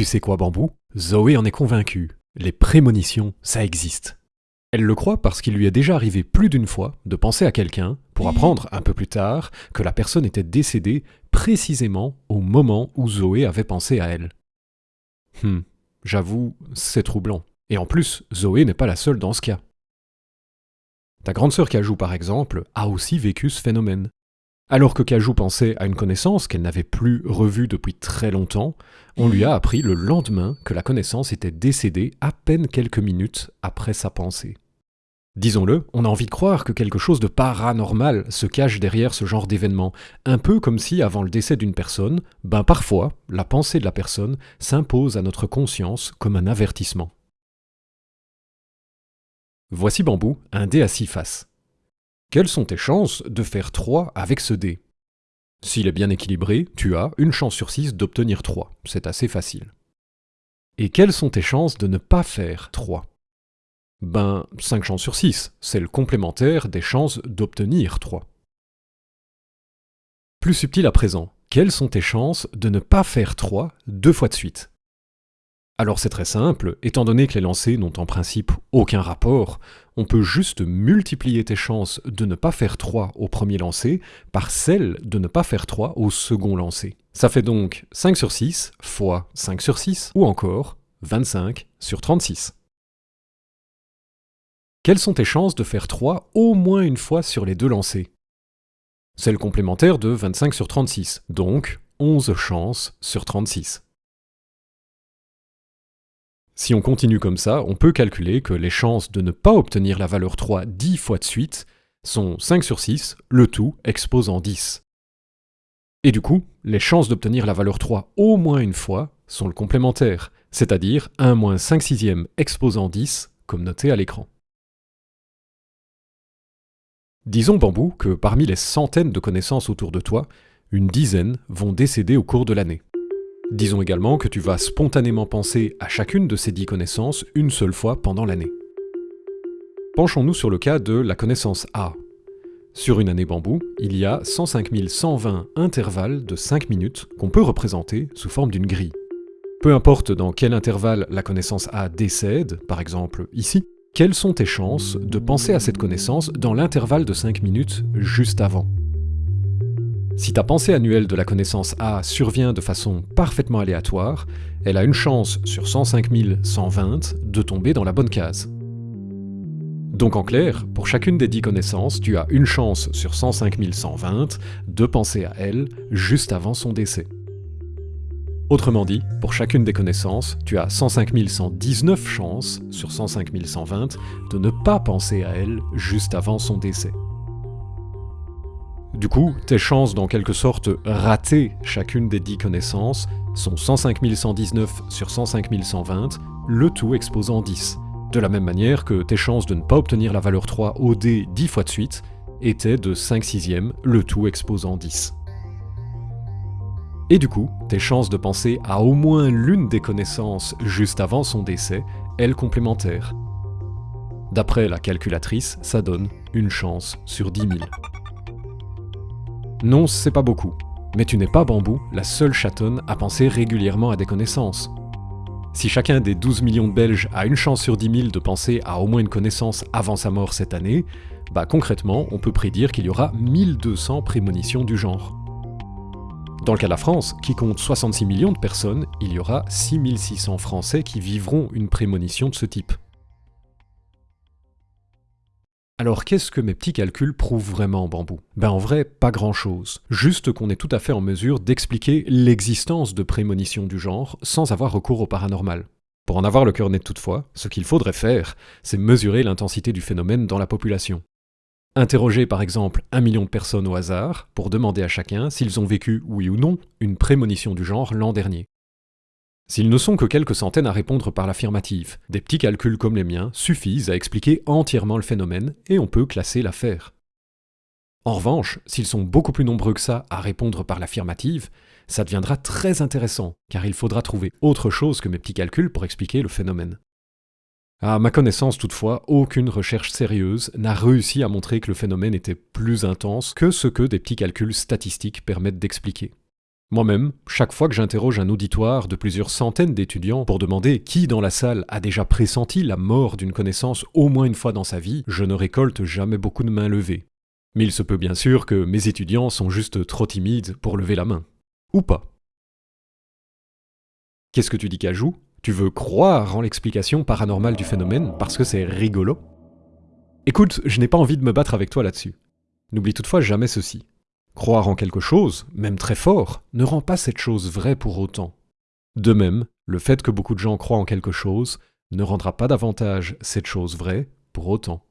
Tu sais quoi, Bambou? Zoé en est convaincue. Les prémonitions, ça existe. Elle le croit parce qu'il lui est déjà arrivé plus d'une fois de penser à quelqu'un pour apprendre un peu plus tard que la personne était décédée précisément au moment où Zoé avait pensé à elle. Hum, j'avoue, c'est troublant. Et en plus, Zoé n'est pas la seule dans ce cas. Ta grande sœur Cajou, par exemple, a aussi vécu ce phénomène. Alors que Cajou pensait à une connaissance qu'elle n'avait plus revue depuis très longtemps, on lui a appris le lendemain que la connaissance était décédée à peine quelques minutes après sa pensée. Disons-le, on a envie de croire que quelque chose de paranormal se cache derrière ce genre d'événement, un peu comme si avant le décès d'une personne, ben parfois, la pensée de la personne s'impose à notre conscience comme un avertissement. Voici Bambou, un dé à six faces. Quelles sont tes chances de faire 3 avec ce dé? S'il est bien équilibré, tu as une chance sur 6 d'obtenir 3. C'est assez facile. Et quelles sont tes chances de ne pas faire 3 Ben, 5 chances sur 6, c'est le complémentaire des chances d'obtenir 3. Plus subtil à présent, quelles sont tes chances de ne pas faire 3 deux fois de suite? Alors c'est très simple, étant donné que les lancers n'ont en principe aucun rapport, on peut juste multiplier tes chances de ne pas faire 3 au premier lancer par celles de ne pas faire 3 au second lancer. Ça fait donc 5 sur 6 fois 5 sur 6, ou encore 25 sur 36. Quelles sont tes chances de faire 3 au moins une fois sur les deux lancers? C'est le complémentaire de 25 sur 36, donc 11 chances sur 36. Si on continue comme ça, on peut calculer que les chances de ne pas obtenir la valeur 3 10 fois de suite sont 5 sur 6, le tout exposant 10. Et du coup, les chances d'obtenir la valeur 3 au moins une fois sont le complémentaire, c'est-à-dire 1 moins 5 sixièmes exposant 10, comme noté à l'écran. Disons, Bambou, que parmi les centaines de connaissances autour de toi, une dizaine vont décéder au cours de l'année. Disons également que tu vas spontanément penser à chacune de ces dix connaissances une seule fois pendant l'année. Penchons-nous sur le cas de la connaissance A. Sur une année bambou, il y a 105 120 intervalles de 5 minutes qu'on peut représenter sous forme d'une grille. Peu importe dans quel intervalle la connaissance A décède, par exemple ici, quelles sont tes chances de penser à cette connaissance dans l'intervalle de 5 minutes juste avant? Si ta pensée annuelle de la connaissance A survient de façon parfaitement aléatoire, elle a une chance sur 105 120 de tomber dans la bonne case. Donc en clair, pour chacune des 10 connaissances, tu as une chance sur 105 120 de penser à elle juste avant son décès. Autrement dit, pour chacune des connaissances, tu as 105 119 chances sur 105 120 de ne pas penser à elle juste avant son décès. Du coup, tes chances d'en quelque sorte rater chacune des 10 connaissances sont 105 119 sur 105 120, le tout exposant 10. De la même manière que tes chances de ne pas obtenir la valeur 3 au dé 10 fois de suite étaient de 5 sixièmes, le tout exposant 10. Et du coup, tes chances de penser à au moins l'une des connaissances juste avant son décès est le complémentaire. D'après la calculatrice, ça donne une chance sur 10 000. Non, c'est pas beaucoup. Mais tu n'es pas Bambou, la seule chatonne à penser régulièrement à des connaissances. Si chacun des 12 millions de Belges a une chance sur 10 000 de penser à au moins une connaissance avant sa mort cette année, bah concrètement, on peut prédire qu'il y aura 1200 prémonitions du genre. Dans le cas de la France, qui compte 66 millions de personnes, il y aura 6600 Français qui vivront une prémonition de ce type. Alors qu'est-ce que mes petits calculs prouvent vraiment en bambou? Ben en vrai, pas grand-chose. Juste qu'on est tout à fait en mesure d'expliquer l'existence de prémonitions du genre sans avoir recours au paranormal. Pour en avoir le cœur net toutefois, ce qu'il faudrait faire, c'est mesurer l'intensité du phénomène dans la population. Interroger par exemple un million de personnes au hasard pour demander à chacun s'ils ont vécu, oui ou non, une prémonition du genre l'an dernier. S'ils ne sont que quelques centaines à répondre par l'affirmative, des petits calculs comme les miens suffisent à expliquer entièrement le phénomène et on peut classer l'affaire. En revanche, s'ils sont beaucoup plus nombreux que ça à répondre par l'affirmative, ça deviendra très intéressant, car il faudra trouver autre chose que mes petits calculs pour expliquer le phénomène. À ma connaissance toutefois, aucune recherche sérieuse n'a réussi à montrer que le phénomène était plus intense que ce que des petits calculs statistiques permettent d'expliquer. Moi-même, chaque fois que j'interroge un auditoire de plusieurs centaines d'étudiants pour demander qui dans la salle a déjà pressenti la mort d'une connaissance au moins une fois dans sa vie, je ne récolte jamais beaucoup de mains levées. Mais il se peut bien sûr que mes étudiants sont juste trop timides pour lever la main. Ou pas. Qu'est-ce que tu dis Cajou? Tu veux croire en l'explication paranormale du phénomène parce que c'est rigolo? Écoute, je n'ai pas envie de me battre avec toi là-dessus. N'oublie toutefois jamais ceci. Croire en quelque chose, même très fort, ne rend pas cette chose vraie pour autant. De même, le fait que beaucoup de gens croient en quelque chose ne rendra pas davantage cette chose vraie pour autant.